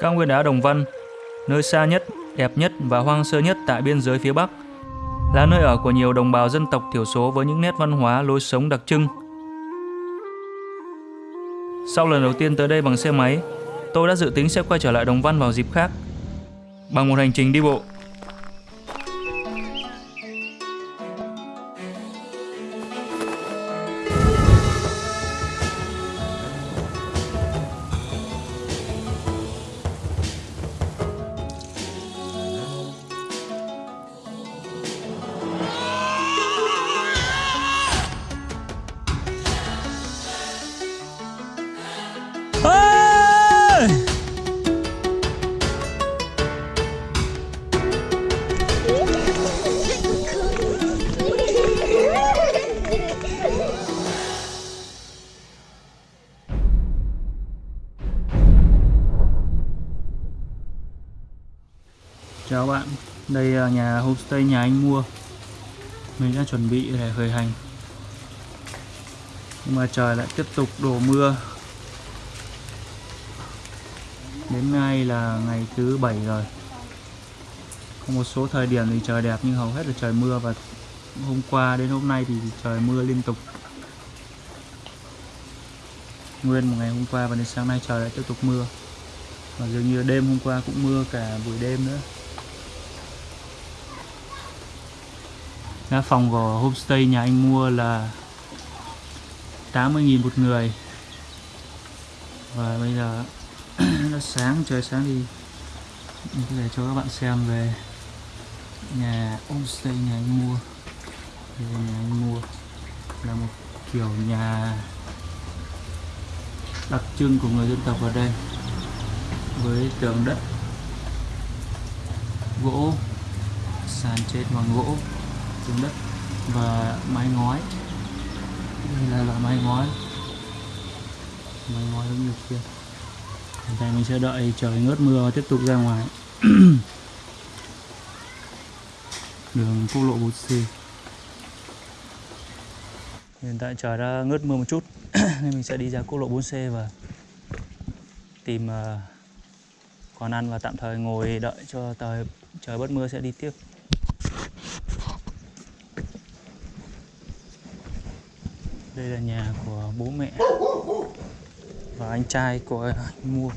Cao nguyên đá Đồng Văn, nơi xa nhất, đẹp nhất và hoang sơ nhất tại biên giới phía Bắc, là nơi ở của nhiều đồng bào dân tộc thiểu số với những nét văn hóa, lối sống đặc trưng. Sau lần đầu tiên tới đây bằng xe máy, tôi đã dự tính sẽ quay trở lại Đồng Văn vào dịp khác, bằng một hành trình đi bộ. Là nhà homestay nhà anh mua. Mình đã chuẩn bị để khởi hành. Nhưng mà trời lại tiếp tục đổ mưa. Đến nay là ngày thứ bảy rồi. Có một số thời điểm thì trời đẹp nhưng hầu hết là trời mưa Và hôm qua đến hôm nay thì trời mưa liên tục. Nguyên một ngày hôm qua và đến sáng nay trời lại tiếp tục mưa. Và dường như đêm hôm qua cũng mưa cả buổi đêm nữa. Đó, phòng của homestay nhà anh mua là 80.000 một người. Và bây giờ nó sáng, trời sáng thì mình có thể cho các bạn xem về nhà homestay nhà anh mua. Đây nhà anh mua. Là một kiểu nhà đặc trưng của người dân tộc ở đây với tường đất gỗ sàn trên bằng gỗ xuống đất và mái ngói. Đây là loại mái ngói. Mái ngói giống như kia. Hiện tại mình sẽ đợi trời ngớt mưa và tiếp tục ra ngoài. Đường quốc lộ 4C hiện tại trời đã ngớt mưa một chút nên mình sẽ đi ra quốc lộ 4C và tìm uh, quán ăn và tạm thời ngồi đợi cho trời trời bớt mưa sẽ đi tiếp. Đây là nhà của bố mẹ và anh trai của anh mua.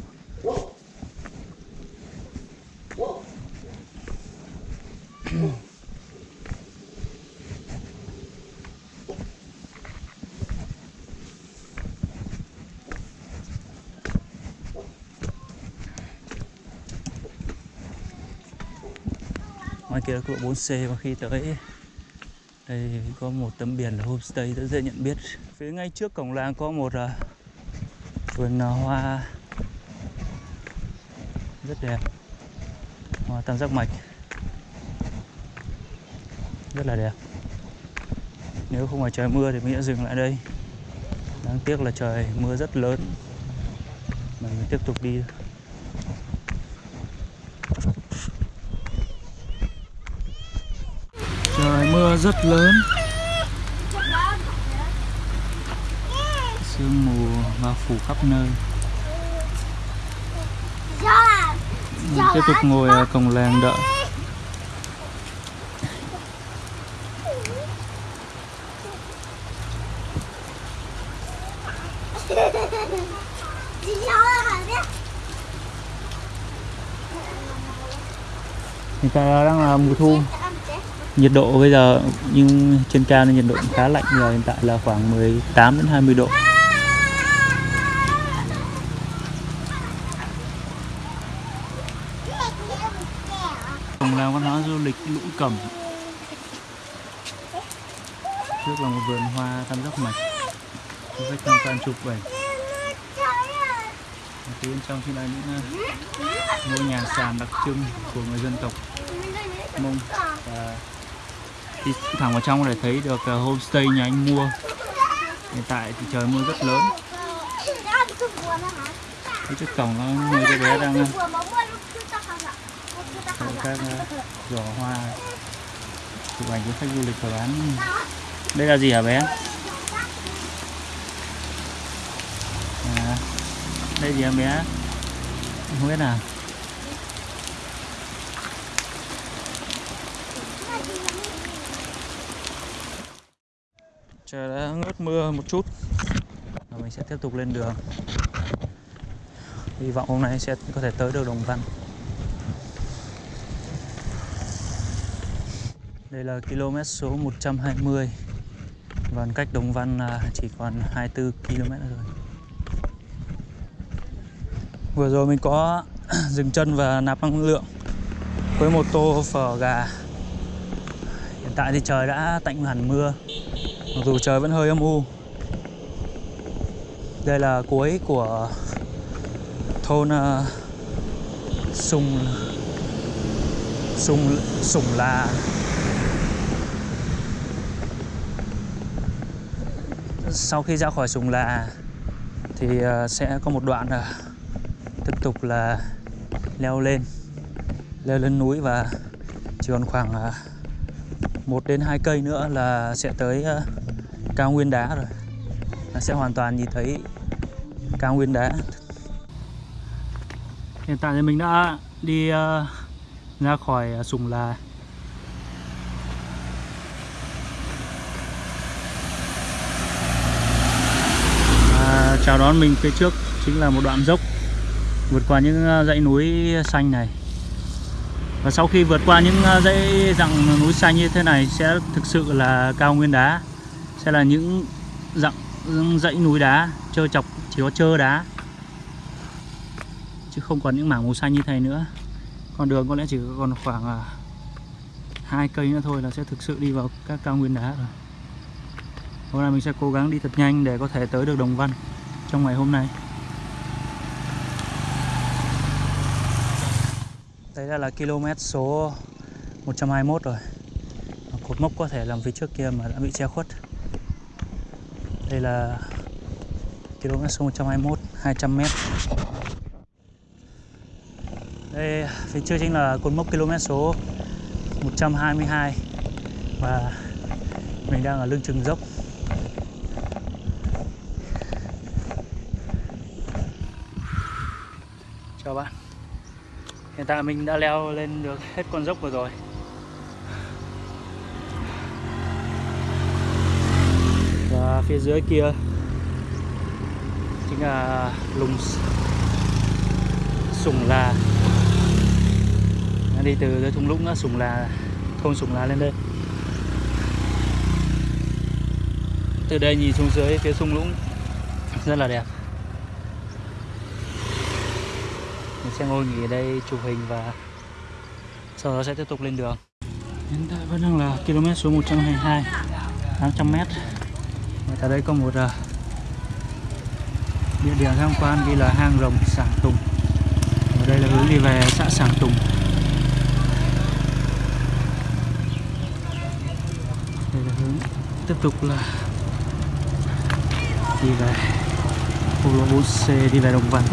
Ngoài kia là quốc lộ 4C và khi tới đây có một tấm biển là homestay rất dễ nhận biết. Phía ngay trước cổng làng có một à, vườn uh, hoa. Rất đẹp. Hoa tam giác mạch. Rất là đẹp. Nếu không phải trời mưa thì mình sẽ dừng lại đây. Đáng tiếc là trời mưa rất lớn. Mình tiếp tục đi. thôi. Mưa rất lớn. Sương mù bao phủ khắp nơi. Mình tiếp tục ngồi ở cổng làng đợi. Hiện tại đang là mùa thu nhiệt độ bây giờ, nhưng trên cao nên nhiệt độ khá lạnh giờ hiện tại là khoảng 18 đến 20 độ. Phòng làng văn hóa du lịch lũ Cẩm. Trước là một vườn hoa tam giác mạch. Có khách tham quan chụp ảnh Phía bên trong thì là những à, ngôi nhà sàn đặc trưng của người dân tộc Mông và đi thẳng vào trong để thấy được ờ, homestay nhà anh mua. Hiện tại thì trời mưa rất lớn. Cái trước cổng nó người cái bé đang ờ, các ờ, giỏ hoa chụp ảnh với khách du lịch và bán. Đây là gì hả bé? À, đây gì hả bé? Không biết nào trời đã ngớt mưa một chút. Và mình sẽ tiếp tục lên đường. Hy vọng hôm nay sẽ có thể tới được Đồng Văn. Đây là km số 120 và cách Đồng Văn chỉ còn 24 km rồi vừa rồi mình có dừng chân và nạp năng lượng với một tô phở gà. Hiện tại thì trời đã tạnh hẳn mưa mặc dù trời vẫn hơi âm u. Đây là cuối của thôn uh, sùng sùng sùng là. Sau khi ra khỏi sùng là thì uh, sẽ có một đoạn uh, tiếp tục là leo lên leo lên núi và chỉ còn khoảng uh, 1 đến 2 cây nữa là sẽ tới ờ, cao nguyên đá rồi. Là sẽ hoàn toàn nhìn thấy cao nguyên đá. Hiện tại thì mình đã đi ờ, ra khỏi ờ, sùng là. À, chào đón mình phía trước chính là một đoạn dốc vượt qua những dãy núi xanh này và sau khi vượt qua những ờ, dãy dặng núi xanh như thế này sẽ thực sự là cao nguyên đá, sẽ là những dặng dãy núi đá trơ chọc, chỉ có trơ đá, chứ không còn những mảng màu xanh như thế nữa. Con đường có lẽ chỉ còn khoảng ờ, hai cây nữa thôi là sẽ thực sự đi vào các cao nguyên đá rồi. Hôm nay mình sẽ cố gắng đi thật nhanh để có thể tới được Đồng Văn trong ngày hôm nay. Ra là km số 121 rồi. Cột mốc có thể làm phía trước kia mà đã bị che khuất. Đây là km số 121 200 m Đây, phía trước chính là cột mốc km số 122 Và mình đang ở lưng chừng dốc. Chào bạn. Hiện tại mình đã leo lên được hết con dốc vừa rồi. Và phía dưới kia Chính là lùng Sùng là Đi từ dưới thung lũng Sùng là Thôn Sùng là lên đây. Từ đây nhìn xuống dưới, phía thung lũng Rất là đẹp mình sẽ ngồi nghỉ ở đây chụp hình và sau đó sẽ tiếp tục lên đường. Hiện tại vẫn đang là km số 122 800m và tại đây có một uh, địa điểm tham quan ghi là hang rồng Sảng Tùng. Ở đây là hướng đi về xã Sảng Tùng. Đây là hướng tiếp tục là đi về quốc lộ 4C đi về Đồng Văn.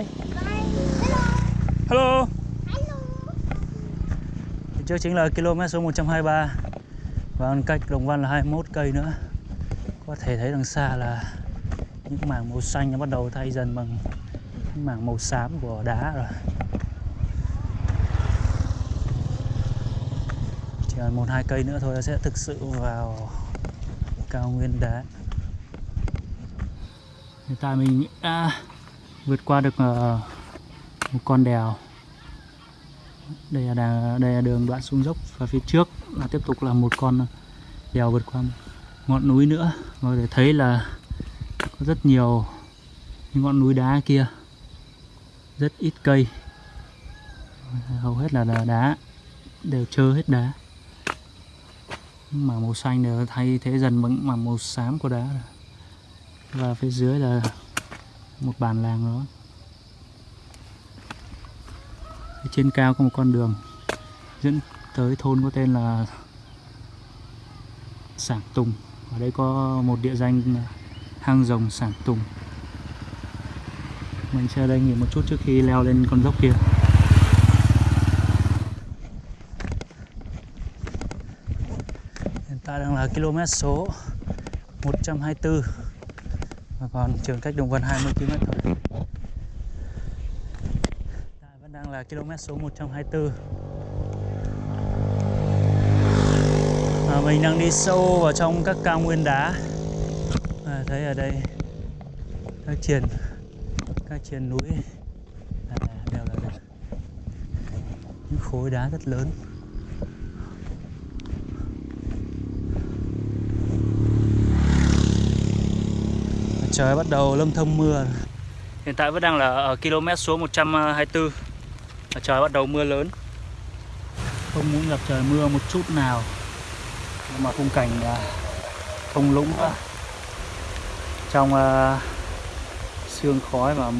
Bye. Hello. Hello. Trước chính là km số 123 và cách Đồng Văn là 21 cây nữa. Có thể thấy đằng xa là những mảng màu xanh nó bắt đầu thay dần bằng những mảng màu xám của đá rồi. Chỉ còn một hai cây nữa thôi là sẽ thực sự vào cao nguyên đá. Hiện tại mình đã vượt qua được ờ, một con đèo. Đây là đà, đây là đường đoạn xuống dốc và phía trước là tiếp tục là một con đèo vượt qua ngọn núi nữa. Mọi người thấy là có rất nhiều những ngọn núi đá kia. Rất ít cây. Hầu hết là đá đều trơ hết đá. Mà màu xanh đều thay thế dần bằng màu xám của đá. Và phía dưới là một bản làng đó. Trên cao có một con đường, dẫn tới thôn có tên là Sảng Tùng. Ở đây có một địa danh hang rồng Sảng Tùng. Mình sẽ đây nghỉ một chút trước khi leo lên con dốc kia. Hiện tại đang là km số 124 và còn trường cách Đồng Văn 20 km thôi. Vẫn đang là km số 124 à, mình đang đi sâu vào trong các cao nguyên đá. À, thấy ở đây các triền các triền núi. À, đều là những khối đá rất lớn trời bắt đầu lâm thâm mưa. Hiện tại vẫn đang là ở km số 124 trời bắt đầu mưa lớn. Không muốn gặp trời mưa một chút nào. Mà khung cảnh uh, thung lũng uh, trong uh, sương khói và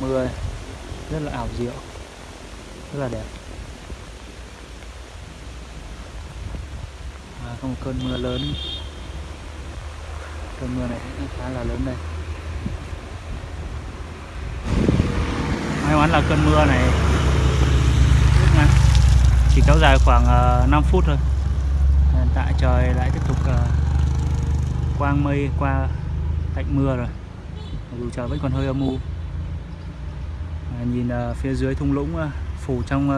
mưa rất là ảo diệu rất là đẹp. À, có một cơn mưa lớn cơn mưa này cũng khá là lớn đây. May mắn là cơn mưa này chỉ kéo dài khoảng ờ, 5 phút thôi. Hiện tại trời lại tiếp tục ờ, quang mây qua cạnh mưa rồi dù trời vẫn còn hơi âm u. À, nhìn phía dưới thung lũng phủ trong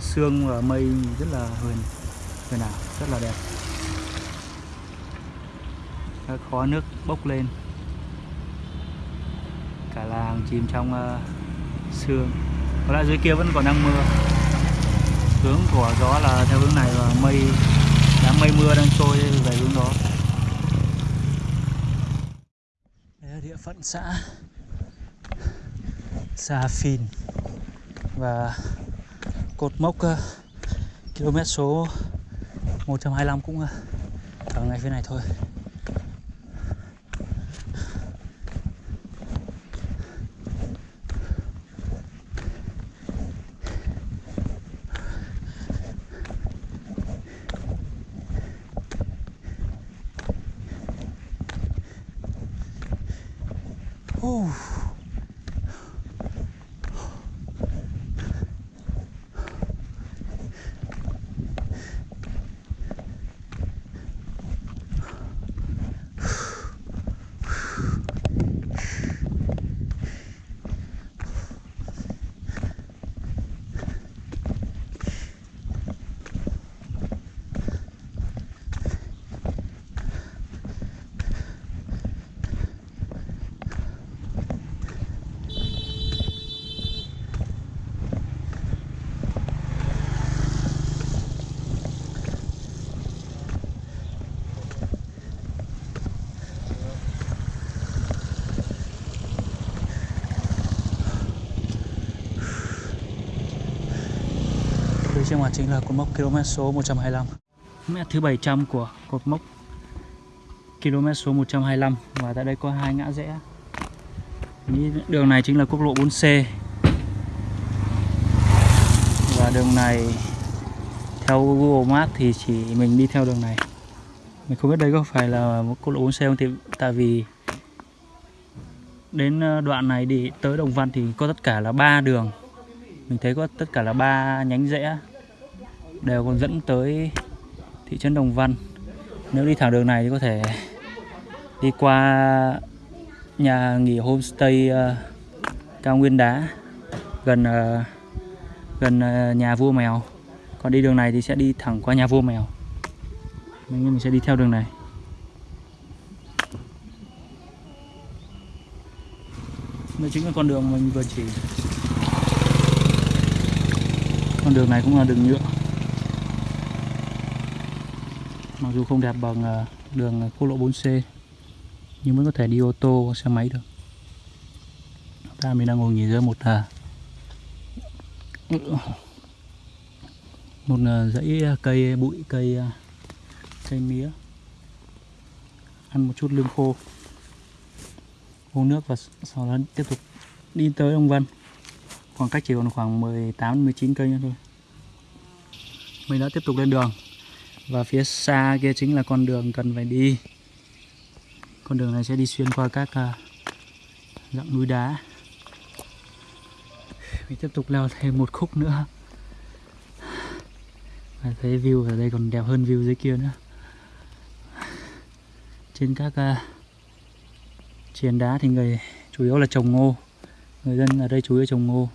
sương và mây rất là huyền huyền ảo rất là đẹp các khó nước bốc lên. Cả làng chìm trong uh, sương. Có lẽ dưới kia vẫn còn đang mưa. Hướng của gió là theo hướng này và mây đám mây mưa đang trôi về hướng đó. Đây là địa phận xã Sa Phìn và cột mốc uh, km số 125 cũng uh, ở ngay phía này thôi. Whew. Trên màn chính là cột mốc km số 125 Mét thứ 700 của cột mốc km số 125 Và tại đây có hai ngã rẽ. Đường này chính là quốc lộ 4C Và đường này, theo Google Maps thì chỉ mình đi theo đường này. Mình không biết đây có phải là một quốc lộ 4C không thì Tại vì đến ờ, đoạn này đi tới Đồng Văn thì có tất cả là ba đường. Mình thấy có tất cả là ba nhánh rẽ đều còn dẫn tới thị trấn Đồng Văn. Nếu đi thẳng đường này thì có thể đi qua nhà nghỉ homestay uh, cao nguyên đá gần uh, gần uh, nhà vua mèo. Còn đi đường này thì sẽ đi thẳng qua nhà vua mèo. Mình mình sẽ đi theo đường này. Đây chính là con đường mình vừa chỉ. Con đường này cũng là đường nhựa mặc dù không đẹp bằng à, đường quốc lộ 4C nhưng vẫn có thể đi ô tô xe máy được. Ta mình đang ngồi nghỉ dưới một à, một à, dãy à, cây bụi cây cây mía. Ăn một chút lương khô uống nước và sau đó tiếp tục đi tới ông Văn khoảng cách chỉ còn khoảng 18 19 cây nữa thôi. Mình đã tiếp tục lên đường và phía xa kia chính là con đường cần phải đi. Con đường này sẽ đi xuyên qua các uh, núi đá. Mình tiếp tục leo thêm một khúc nữa. Và thấy view ở đây còn đẹp hơn view dưới kia nữa. Trên các uh, triền đá thì người chủ yếu là trồng ngô. Người dân ở đây chủ yếu trồng ngô.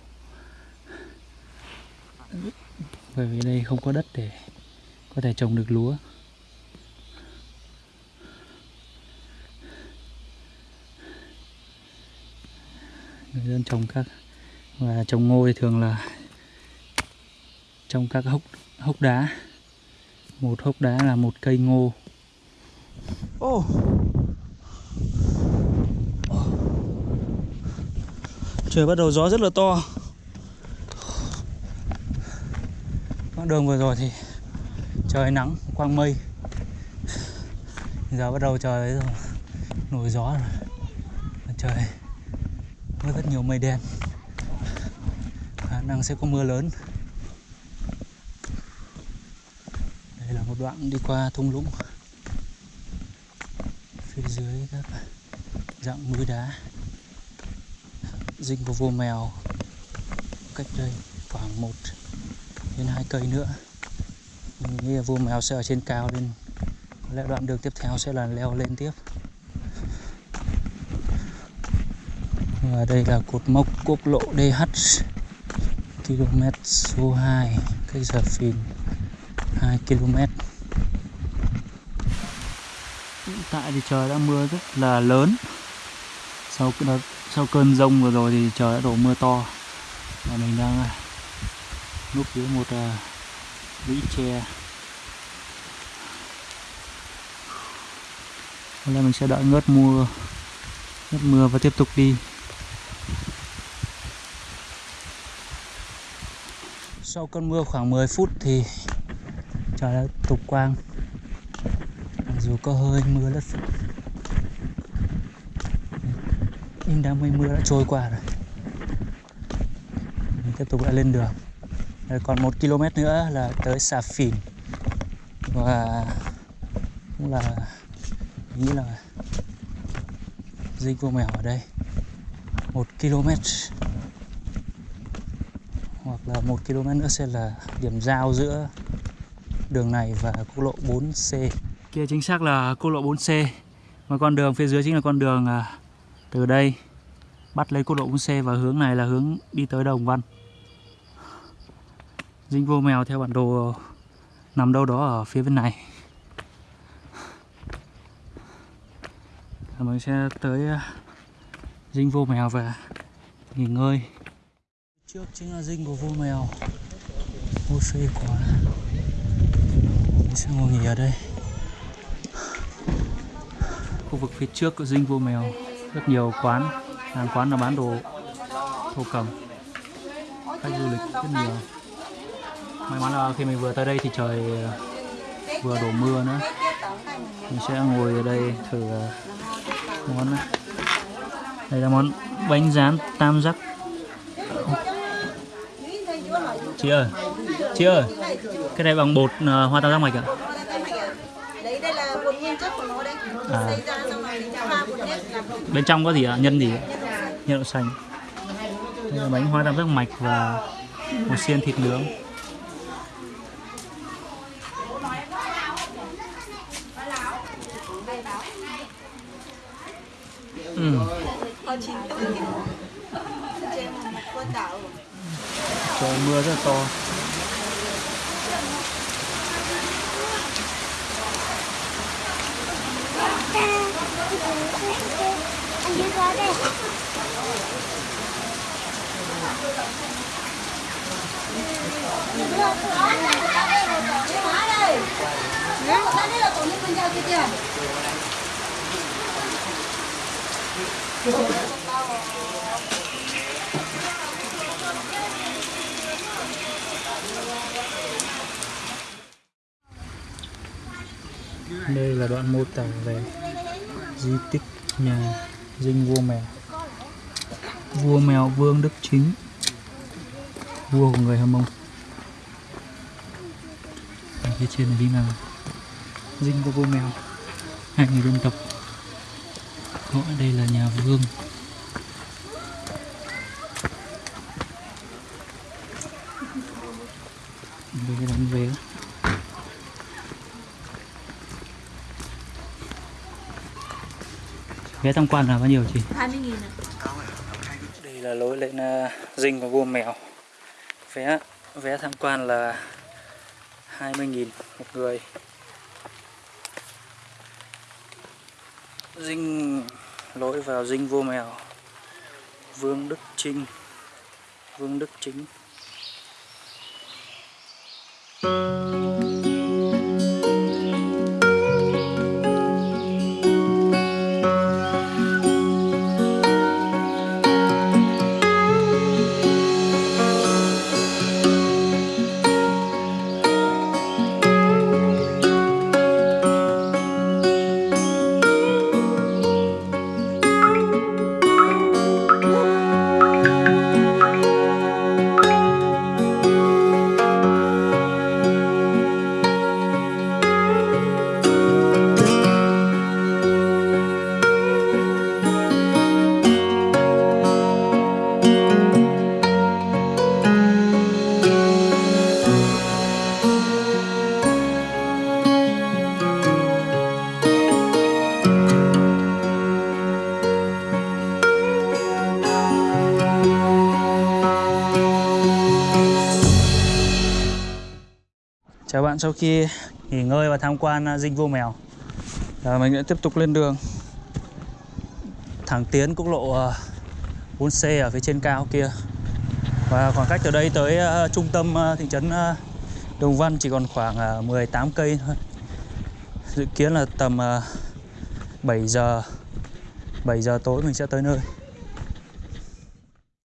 Bởi vì đây không có đất để có thể trồng được lúa. Người dân trồng các, và trồng ngô thì thường là trong các hốc hốc đá. Một hốc đá là một cây ngô. Oh. trời, bắt đầu gió rất là to. Con đường vừa rồi thì trời nắng, quang mây. Giờ bắt đầu trời rồi, nổi gió rồi. Trời, có rất nhiều mây đen. Khả năng sẽ có mưa lớn. Đây là một đoạn đi qua thung lũng. Phía dưới các dạng núi đá. Dinh của vô mèo cách đây khoảng một đến hai cây nữa nghĩ là mèo sẽ ở trên cao nên có lẽ đoạn đường tiếp theo sẽ là leo lên tiếp. Và đây là cột mốc quốc lộ DH km số 2 cách giờ phìn 2 km. Hiện tại thì trời đã mưa rất là lớn. Sau sau cơn rông vừa rồi thì trời đã đổ mưa to. Và mình đang à, núp dưới một uh, lũy tre. Hôm nay mình sẽ đợi ngớt mưa ngớt mưa và tiếp tục đi. Sau cơn mưa khoảng 10 phút thì trời đã tục quang. Mặc dù có hơi mưa lất phất nhưng đám mây mưa đã trôi qua rồi. Mình tiếp tục lại lên đường. Rồi còn một km nữa là tới Sà Phìn. Và cũng là nghĩ là dinh cua mèo ở đây. Một km. Hoặc là một km nữa sẽ là điểm giao giữa đường này và quốc lộ 4C kia chính xác là quốc lộ 4C mà con đường phía dưới chính là con đường à, từ đây bắt lấy quốc lộ 4C và hướng này là hướng đi tới Đồng Văn. Dinh vô mèo theo bản đồ nằm đâu đó ở phía bên này. Mình sẽ tới à, dinh vô mèo và nghỉ ngơi. Trước chính là dinh của vô mèo. Vô phê quá mình sẽ ngồi nghỉ ở đây. Khu vực phía trước của dinh vô mèo, rất nhiều quán. Hàng quán là bán đồ thổ cầm. Khách du lịch rất nhiều. May mắn là khi mình vừa tới đây thì trời à, vừa đổ mưa nữa. Mình sẽ ngồi ở đây thử à, món này. Đây là món bánh rán tam giác. Chị ơi chị ơi cái này bằng bột uh, hoa tam giác mạch ạ. À? à. bên trong có gì ạ? Nhân gì? Nhân đậu xanh. Đây là bánh hoa tam giác mạch và một xiên thịt nướng. Ừ. Trời mưa rất là to Anh đi qua đây Đây là tổ chức bên kia kìa đây là đoạn mô tả về di tích nhà dinh vua mèo. Vua mèo vương đức chính, vua của người hâm mông. Ở phía trên này đi nào dinh của vua mèo hai người dân tộc họ đây là nhà vương đây là đóng vé. Vé tham quan là bao nhiêu chị? 20 nghìn à? đây là lối lên uh, dinh của vua mèo. Vé vé tham quan là 20.000 một người. Dinh lối vào dinh vua mèo Vương Đức Trinh Vương Đức Chính Thank you. Sau khi nghỉ ngơi và tham quan à, dinh vua mèo. À, Mình sẽ tiếp tục lên đường. Thẳng tiến quốc lộ à, 4C ở phía trên cao kia. Và khoảng cách từ đây tới à, trung tâm thị trấn Đồng Văn chỉ còn khoảng 18 cây thôi. Dự kiến là tầm 7 giờ 7 giờ tối mình sẽ tới nơi.